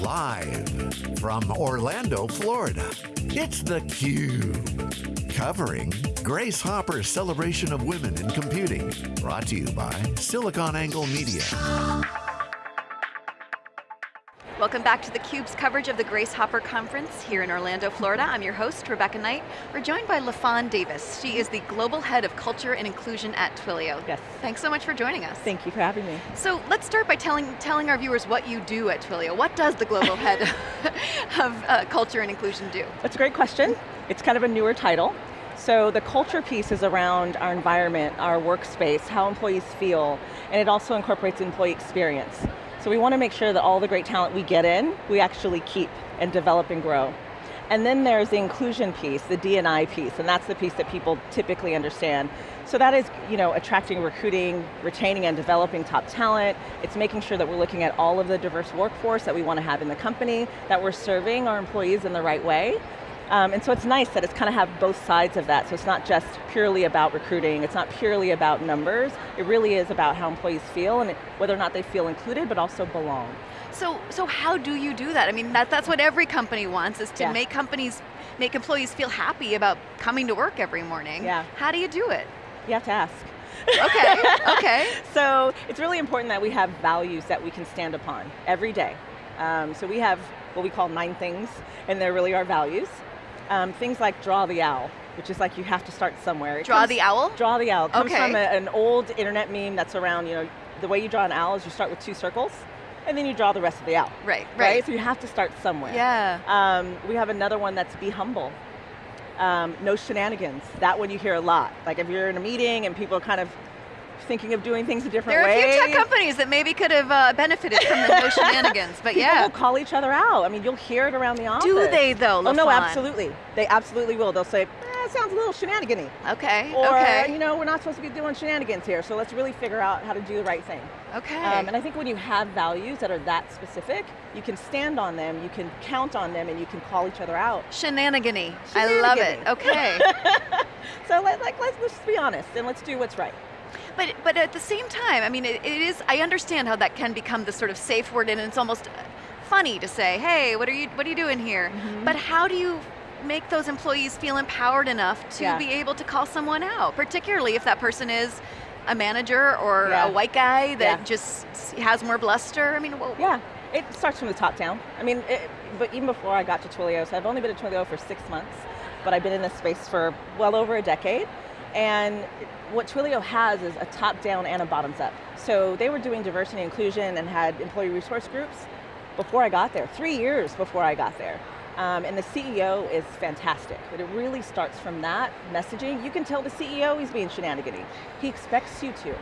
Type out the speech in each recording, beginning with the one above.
Live from Orlando, Florida, it's theCUBE. Covering Grace Hopper's celebration of women in computing. Brought to you by SiliconANGLE Media. Welcome back to theCUBE's coverage of the Grace Hopper Conference here in Orlando, Florida. I'm your host, Rebecca Knight. We're joined by LaFawn Davis. She is the Global Head of Culture and Inclusion at Twilio. Yes. Thanks so much for joining us. Thank you for having me. So let's start by telling, telling our viewers what you do at Twilio. What does the Global Head of uh, Culture and Inclusion do? That's a great question. It's kind of a newer title. So the culture piece is around our environment, our workspace, how employees feel, and it also incorporates employee experience. So we want to make sure that all the great talent we get in, we actually keep and develop and grow. And then there's the inclusion piece, the D&I piece, and that's the piece that people typically understand. So that is you know, attracting, recruiting, retaining and developing top talent. It's making sure that we're looking at all of the diverse workforce that we want to have in the company, that we're serving our employees in the right way, um, and so it's nice that it's kind of have both sides of that. So it's not just purely about recruiting, it's not purely about numbers. It really is about how employees feel and whether or not they feel included, but also belong. So, so how do you do that? I mean, that, that's what every company wants, is to yeah. make companies, make employees feel happy about coming to work every morning. Yeah. How do you do it? You have to ask. Okay, okay. so it's really important that we have values that we can stand upon every day. Um, so we have what we call nine things, and they're really our values. Um, things like draw the owl, which is like you have to start somewhere. It draw comes, the owl? Draw the owl. It comes okay. from a, an old internet meme that's around, you know, the way you draw an owl is you start with two circles, and then you draw the rest of the owl. Right, right. right? So you have to start somewhere. Yeah. Um, we have another one that's be humble. Um, no shenanigans. That one you hear a lot. Like if you're in a meeting and people are kind of thinking of doing things a different way. way. There are a few tech companies that maybe could have uh, benefited from the no shenanigans, but People yeah. will call each other out. I mean, you'll hear it around the office. Do they though, Oh no, absolutely. They absolutely will. They'll say, eh, it sounds a little shenanigan Okay, or, okay. you know, we're not supposed to be doing shenanigans here, so let's really figure out how to do the right thing. Okay. Um, and I think when you have values that are that specific, you can stand on them, you can count on them, and you can call each other out. Shenanigany. I love it, okay. so let, like, let's, let's be honest, and let's do what's right. But, but at the same time, I mean, it, it is, I understand how that can become the sort of safe word and it's almost funny to say, hey, what are you, what are you doing here? Mm -hmm. But how do you make those employees feel empowered enough to yeah. be able to call someone out, particularly if that person is a manager or yeah. a white guy that yeah. just has more bluster? I mean, well, Yeah, it starts from the top down. I mean, it, but even before I got to Twilio, so I've only been at Twilio for six months, but I've been in this space for well over a decade. And what Twilio has is a top-down and a bottoms-up. So they were doing diversity and inclusion and had employee resource groups before I got there, three years before I got there. Um, and the CEO is fantastic, but it really starts from that messaging. You can tell the CEO he's being shenanigans. He expects you to.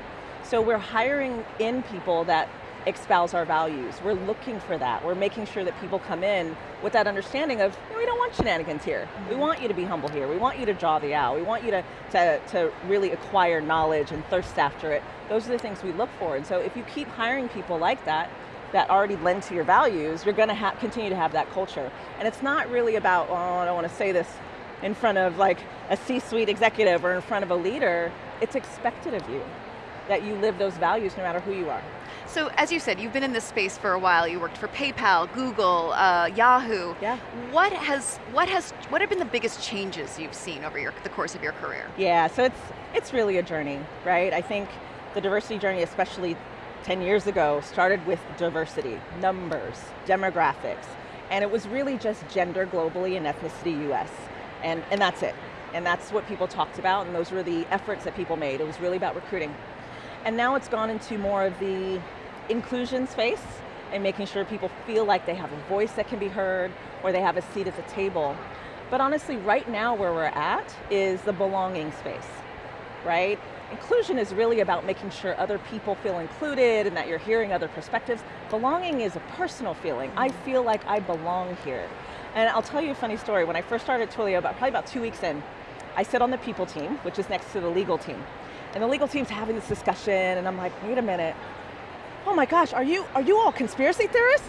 So we're hiring in people that espouse our values. We're looking for that. We're making sure that people come in with that understanding of, we don't want shenanigans here. Mm -hmm. We want you to be humble here. We want you to draw the owl. We want you to, to, to really acquire knowledge and thirst after it. Those are the things we look for. And so if you keep hiring people like that, that already lend to your values, you're going to continue to have that culture. And it's not really about, oh, I don't want to say this in front of like a C-suite executive or in front of a leader. It's expected of you that you live those values no matter who you are. So as you said, you've been in this space for a while. You worked for PayPal, Google, uh, Yahoo. Yeah. What has what has what have been the biggest changes you've seen over your, the course of your career? Yeah, so it's it's really a journey, right? I think the diversity journey, especially 10 years ago, started with diversity, numbers, demographics, and it was really just gender globally and ethnicity US, and, and that's it. And that's what people talked about, and those were the efforts that people made. It was really about recruiting. And now it's gone into more of the inclusion space and making sure people feel like they have a voice that can be heard or they have a seat at the table. But honestly, right now where we're at is the belonging space, right? Inclusion is really about making sure other people feel included and that you're hearing other perspectives. Belonging is a personal feeling. I mm. feel like I belong here. And I'll tell you a funny story. When I first started Twilio, about, probably about two weeks in, I sit on the people team, which is next to the legal team. And the legal team's having this discussion, and I'm like, wait a minute. Oh my gosh, are you, are you all conspiracy theorists?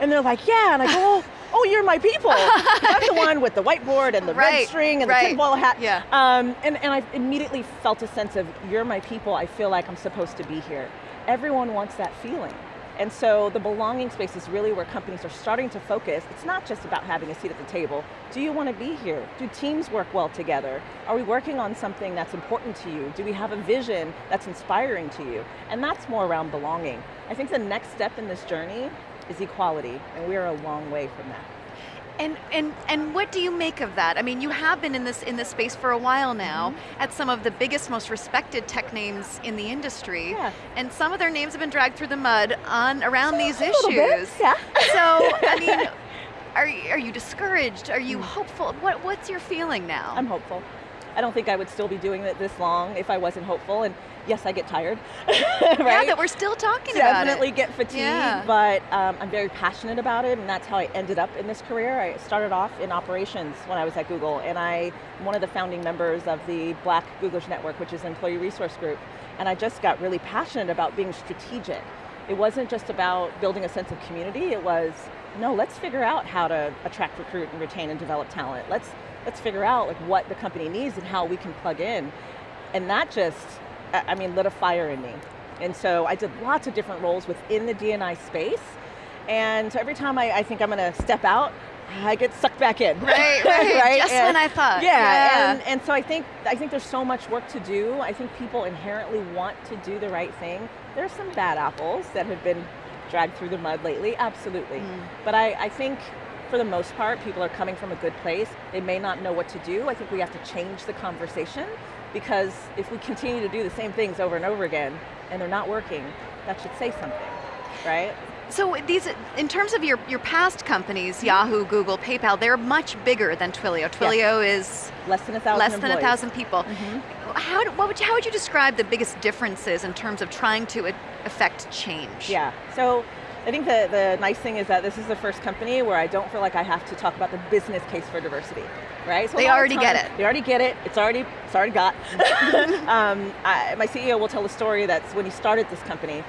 And they're like, yeah, and I go, oh, you're my people. I'm the one with the whiteboard and the right, red string and right. the tinfoil hat. Yeah. Um, and, and I immediately felt a sense of, you're my people, I feel like I'm supposed to be here. Everyone wants that feeling. And so the belonging space is really where companies are starting to focus. It's not just about having a seat at the table. Do you want to be here? Do teams work well together? Are we working on something that's important to you? Do we have a vision that's inspiring to you? And that's more around belonging. I think the next step in this journey is equality, and we are a long way from that. And, and, and what do you make of that? I mean, you have been in this, in this space for a while now, mm -hmm. at some of the biggest, most respected tech names in the industry, yeah. and some of their names have been dragged through the mud on around these a issues. Bit, yeah. So, I mean, are, are you discouraged? Are you mm. hopeful? What, what's your feeling now? I'm hopeful. I don't think I would still be doing it this long if I wasn't hopeful. And yes, I get tired, right? Yeah, that we're still talking Definitely about Definitely get fatigued, yeah. but um, I'm very passionate about it, and that's how I ended up in this career. I started off in operations when I was at Google, and I'm one of the founding members of the Black Googlers Network, which is an employee resource group, and I just got really passionate about being strategic. It wasn't just about building a sense of community, it was, no, let's figure out how to attract, recruit, and retain and develop talent. Let's, let's figure out like what the company needs and how we can plug in. And that just I mean, lit a fire in me. And so I did lots of different roles within the D&I space. And so every time I, I think I'm going to step out, I get sucked back in. Right, right, right? just and, when I thought. Yeah, yeah, And, and so I think, I think there's so much work to do. I think people inherently want to do the right thing. There's some bad apples that have been dragged through the mud lately, absolutely. Mm. But I, I think for the most part, people are coming from a good place. They may not know what to do. I think we have to change the conversation because if we continue to do the same things over and over again and they're not working, that should say something, right? So these, in terms of your, your past companies. Yahoo, Google, PayPal, they're much bigger than Twilio. Twilio yes. is less than a thousand less employees. than a thousand people. Mm -hmm. How, what would you, how would you describe the biggest differences in terms of trying to affect change? Yeah, so I think the, the nice thing is that this is the first company where I don't feel like I have to talk about the business case for diversity, right? So they already times, get it. They already get it, it's already, it's already got. um, I, my CEO will tell a story that's when he started this company,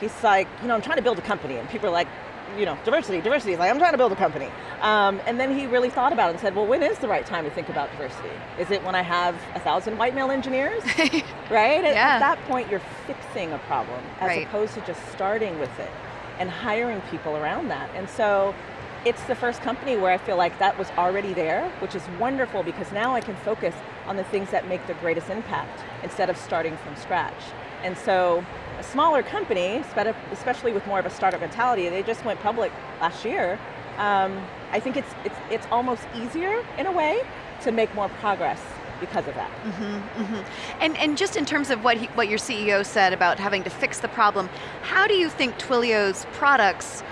he's like, you know, I'm trying to build a company, and people are like, you know, diversity, diversity, he's like, I'm trying to build a company. Um, and then he really thought about it and said, well, when is the right time to think about diversity? Is it when I have a thousand white male engineers? right? Yeah. At, at, that point, you're fixing a problem, as right. opposed to just starting with it and hiring people around that. And so it's the first company where I feel like that was already there, which is wonderful because now I can focus on the things that make the greatest impact instead of starting from scratch. And so a smaller company, especially with more of a startup mentality, they just went public last year. Um, I think it's, it's, it's almost easier in a way to make more progress because of that. Mm -hmm, mm -hmm. And, and just in terms of what, he, what your CEO said about having to fix the problem, how do you think Twilio's products,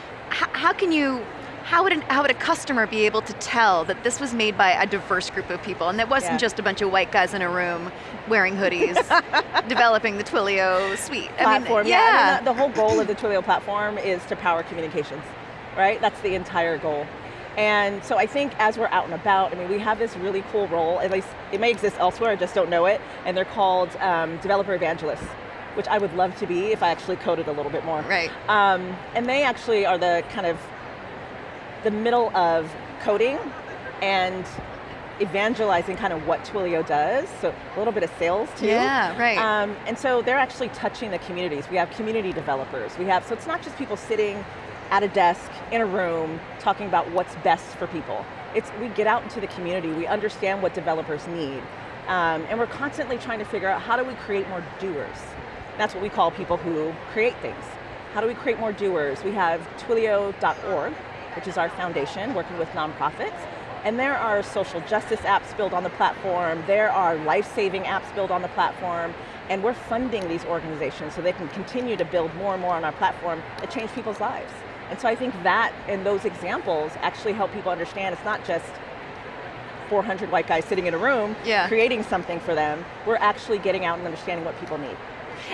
how can you how would, an, how would a customer be able to tell that this was made by a diverse group of people and that wasn't yeah. just a bunch of white guys in a room wearing hoodies developing the Twilio suite? Platform, I mean, yeah. yeah. I mean, the, the whole goal of the Twilio platform is to power communications, right? That's the entire goal. And so I think as we're out and about, I mean, we have this really cool role, at least it may exist elsewhere, I just don't know it, and they're called um, developer evangelists, which I would love to be if I actually coded a little bit more. Right. Um, and they actually are the kind of, the middle of coding and evangelizing kind of what Twilio does, so a little bit of sales too. Yeah, right. Um, and so they're actually touching the communities. We have community developers. We have, so it's not just people sitting at a desk, in a room, talking about what's best for people. It's, we get out into the community, we understand what developers need, um, and we're constantly trying to figure out how do we create more doers. That's what we call people who create things. How do we create more doers? We have twilio.org, which is our foundation working with nonprofits, and there are social justice apps built on the platform, there are life-saving apps built on the platform, and we're funding these organizations so they can continue to build more and more on our platform that change people's lives. And so I think that and those examples actually help people understand it's not just 400 white guys sitting in a room yeah. creating something for them, we're actually getting out and understanding what people need.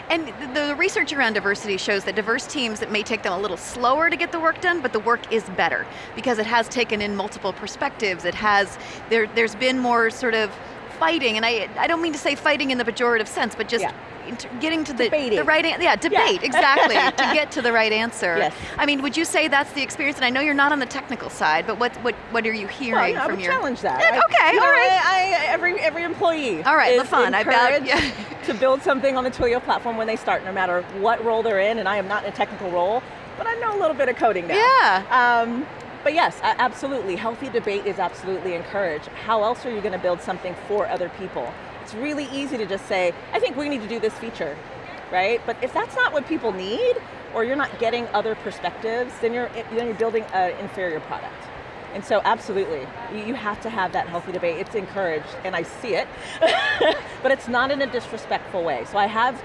And the research around diversity shows that diverse teams, it may take them a little slower to get the work done, but the work is better because it has taken in multiple perspectives. It has, there, there's been more sort of fighting, and I, I don't mean to say fighting in the pejorative sense, but just yeah getting to the, the right, answer. yeah, debate, yeah. exactly, to get to the right answer. Yes. I mean, would you say that's the experience, and I know you're not on the technical side, but what, what, what are you hearing well, yeah, from I your- challenge that. Yeah, okay, all right. I, I, every, every employee all right, is fun. encouraged I bet, to build something on the Twilio platform when they start, no matter what role they're in, and I am not in a technical role, but I know a little bit of coding now. Yeah. Um, but yes, absolutely, healthy debate is absolutely encouraged. How else are you going to build something for other people? It's really easy to just say, I think we need to do this feature, right? But if that's not what people need, or you're not getting other perspectives, then you're, then you're building an inferior product. And so absolutely, you have to have that healthy debate. It's encouraged, and I see it, but it's not in a disrespectful way. So I have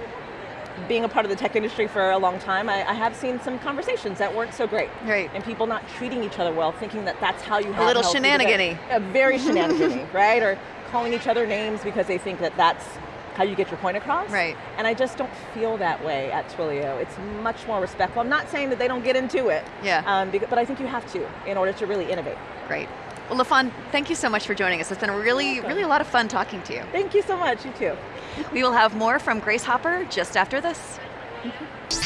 being a part of the tech industry for a long time, I, I, have seen some conversations that weren't so great. Right. And people not treating each other well, thinking that that's how you have a little shenanigany. A very shenanigany, right? Or calling each other names because they think that that's how you get your point across. Right. And I just don't feel that way at Twilio. It's much more respectful. I'm not saying that they don't get into it. Yeah. Um, but I think you have to in order to really innovate. Great. Well, LaFawn, thank you so much for joining us. It's been really, really a lot of fun talking to you. Thank you so much, you too. We will have more from Grace Hopper just after this. Mm-hmm.